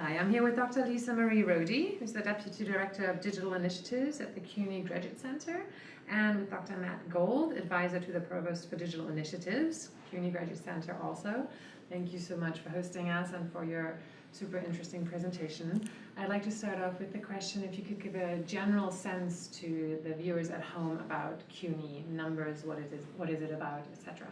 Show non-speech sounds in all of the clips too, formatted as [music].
Hi, I'm here with Dr. Lisa Marie Rhody, who's the Deputy Director of Digital Initiatives at the CUNY Graduate Center, and with Dr. Matt Gold, Advisor to the Provost for Digital Initiatives, CUNY Graduate Center also. Thank you so much for hosting us and for your super interesting presentation. I'd like to start off with the question if you could give a general sense to the viewers at home about CUNY, numbers, what it is, what is it about, etc.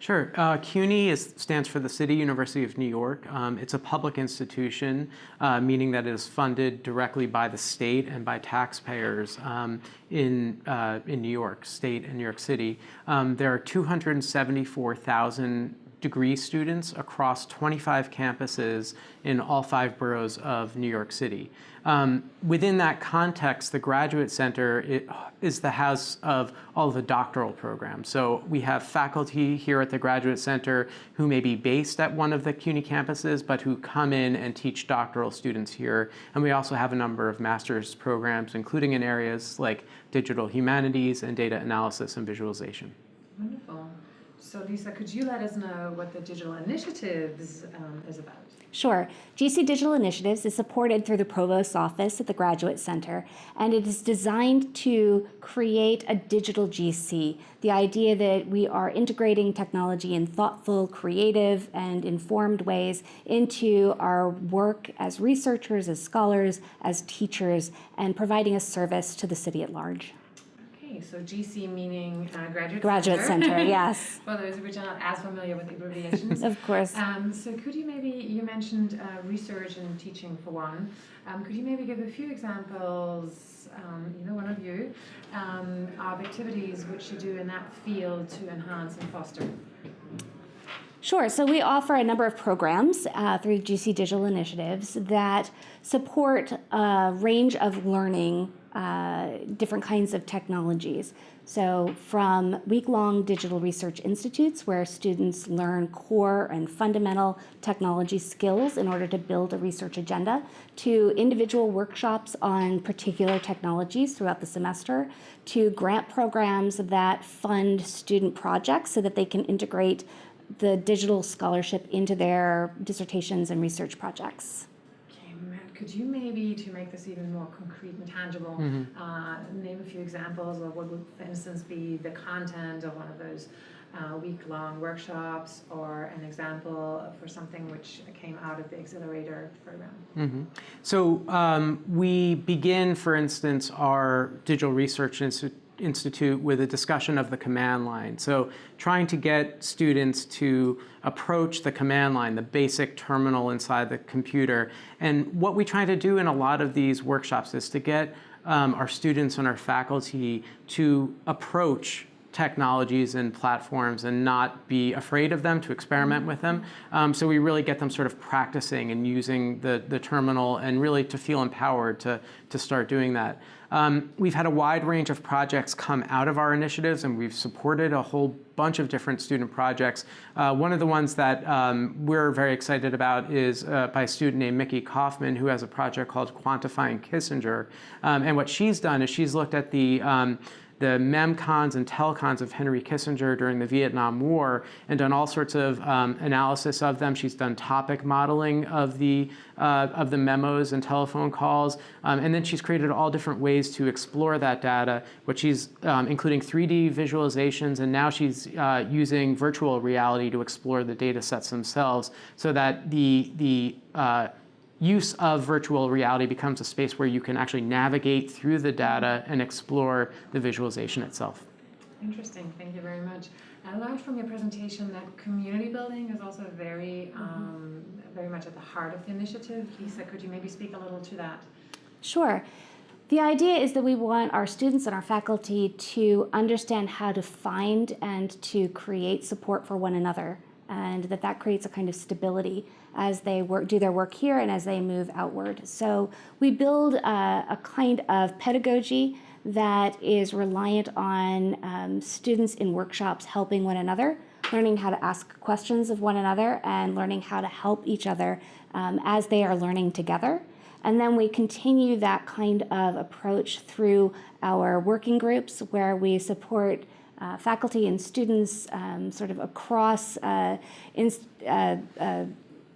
Sure. Uh, CUNY is, stands for the City University of New York. Um, it's a public institution, uh, meaning that it is funded directly by the state and by taxpayers um, in, uh, in New York State and New York City. Um, there are 274,000 degree students across 25 campuses in all five boroughs of New York City. Um, within that context, the Graduate Center is the house of all of the doctoral programs. So we have faculty here at the Graduate Center who may be based at one of the CUNY campuses, but who come in and teach doctoral students here. And we also have a number of master's programs, including in areas like digital humanities and data analysis and visualization. Wonderful. So Lisa, could you let us know what the Digital Initiatives um, is about? Sure. GC Digital Initiatives is supported through the Provost's office at the Graduate Center, and it is designed to create a digital GC. The idea that we are integrating technology in thoughtful, creative, and informed ways into our work as researchers, as scholars, as teachers, and providing a service to the city at large. Okay, so GC meaning uh, Graduate, Graduate Center. Center, [laughs] yes. For those which are not as familiar with the abbreviations. [laughs] of course. Um, so could you maybe, you mentioned uh, research and teaching for one. Um, could you maybe give a few examples, um, either one of you, um, of activities which you do in that field to enhance and foster? Sure. So we offer a number of programs uh, through GC Digital Initiatives that support a range of learning uh, different kinds of technologies. So from week-long digital research institutes where students learn core and fundamental technology skills in order to build a research agenda, to individual workshops on particular technologies throughout the semester, to grant programs that fund student projects so that they can integrate the digital scholarship into their dissertations and research projects Okay, could you maybe, to make this even more concrete and tangible, mm -hmm. uh, name a few examples of what would, for instance, be the content of one of those uh, week-long workshops or an example for something which came out of the accelerator program? Mm -hmm. So um, we begin, for instance, our digital research institute Institute with a discussion of the command line. So trying to get students to approach the command line, the basic terminal inside the computer. And what we try to do in a lot of these workshops is to get um, our students and our faculty to approach technologies and platforms and not be afraid of them, to experiment with them. Um, so we really get them sort of practicing and using the, the terminal and really to feel empowered to, to start doing that. Um, we've had a wide range of projects come out of our initiatives and we've supported a whole bunch of different student projects. Uh, one of the ones that um, we're very excited about is uh, by a student named Micki Kaufman who has a project called Quantifying Kissinger. Um, and what she's done is she's looked at the um, the memcons and telcons of Henry Kissinger during the Vietnam War and done all sorts of um, analysis of them. She's done topic modeling of the, uh, of the memos and telephone calls. Um, and then she's created all different ways to explore that data, which she's um, including 3D visualizations. And now she's uh, using virtual reality to explore the data sets themselves so that the, the uh, use of virtual reality becomes a space where you can actually navigate through the data and explore the visualization itself. Interesting, thank you very much. I learned from your presentation that community building is also very, mm-hmm. um, very much at the heart of the initiative. Lisa, could you maybe speak a little to that? Sure. The idea is that we want our students and our faculty to understand how to find and to create support for one another and that that creates a kind of stability as they work, do their work here and as they move outward. So we build a, a kind of pedagogy that is reliant on um, students in workshops helping one another, learning how to ask questions of one another and learning how to help each other um, as they are learning together. And then we continue that kind of approach through our working groups where we support uh, faculty and students um, sort of across uh, in, uh, uh,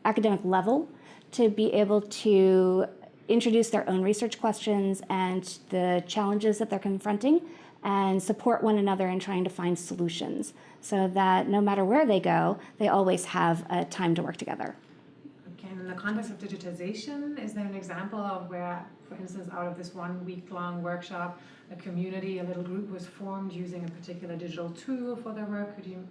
academic level to be able to introduce their own research questions and the challenges that they're confronting and support one another in trying to find solutions so that no matter where they go, they always have a time to work together. Okay, and in the context of digitization, is there an example of where, for instance, out of this one week-long workshop, a community, a little group was formed using a particular digital tool for their work? Could you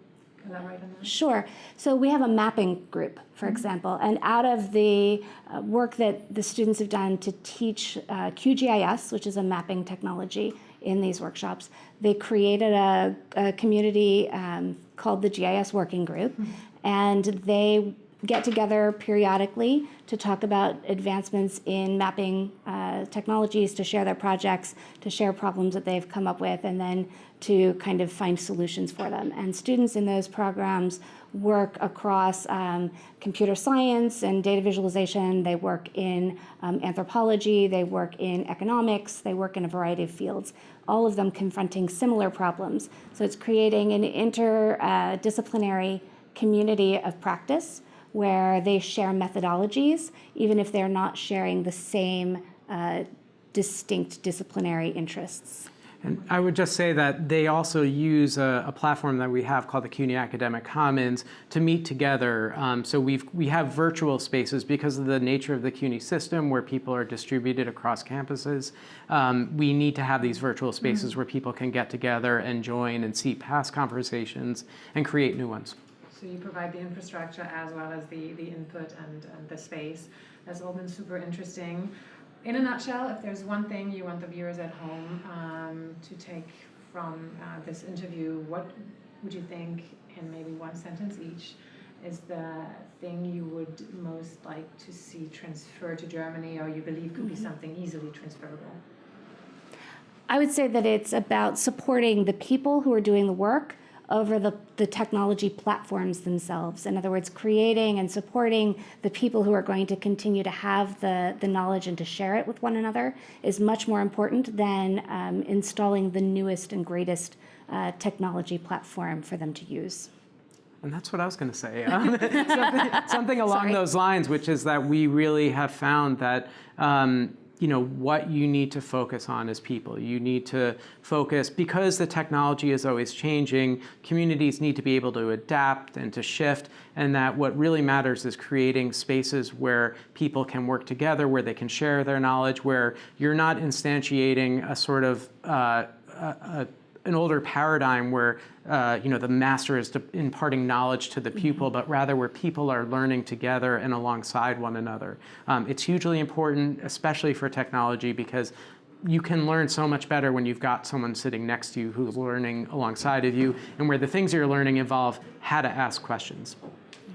elaborate on that? Sure. So we have a mapping group, for example, and out of the uh, work that the students have done to teach uh, QGIS, which is a mapping technology in these workshops, they created a, a community um, called the GIS Working Group, and they get together periodically to talk about advancements in mapping uh, technologies, to share their projects, to share problems that they've come up with, and then to kind of find solutions for them. And students in those programs work across um, computer science and data visualization. They work in um, anthropology. They work in economics. They work in a variety of fields, all of them confronting similar problems. So it's creating an interdisciplinary community of practice where they share methodologies, even if they're not sharing the same uh, distinct disciplinary interests. And I would just say that they also use a, a platform that we have called the CUNY Academic Commons to meet together. Um, so we've, we have virtual spaces because of the nature of the CUNY system where people are distributed across campuses. Um, we need to have these virtual spaces where people can get together and join and see past conversations and create new ones. So you provide the infrastructure as well as the, the input and, and the space. That's all been super interesting. In a nutshell, if there's one thing you want the viewers at home um, to take from uh, this interview, what would you think, in maybe one sentence each, is the thing you would most like to see transferred to Germany or you believe could be something easily transferable? I would say that it's about supporting the people who are doing the work over the, the technology platforms themselves. In other words, creating and supporting the people who are going to continue to have the, the knowledge and to share it with one another is much more important than um, installing the newest and greatest uh, technology platform for them to use. And that's what I was going to say. Um, [laughs] something, something [laughs] along Sorry. those lines, which is that we really have found that um, you know what you need to focus on as people. You need to focus because the technology is always changing. Communities need to be able to adapt and to shift, and that what really matters is creating spaces where people can work together, where they can share their knowledge, where you're not instantiating a sort of uh, a, a an older paradigm where uh, you know the master is imparting knowledge to the pupil, but rather where people are learning together and alongside one another. Um, it's hugely important, especially for technology, because you can learn so much better when you've got someone sitting next to you who's learning alongside of you, and where the things you're learning involve how to ask questions.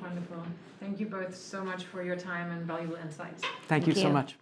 Wonderful. Thank you both so much for your time and valuable insights. Thank, you Thank so much.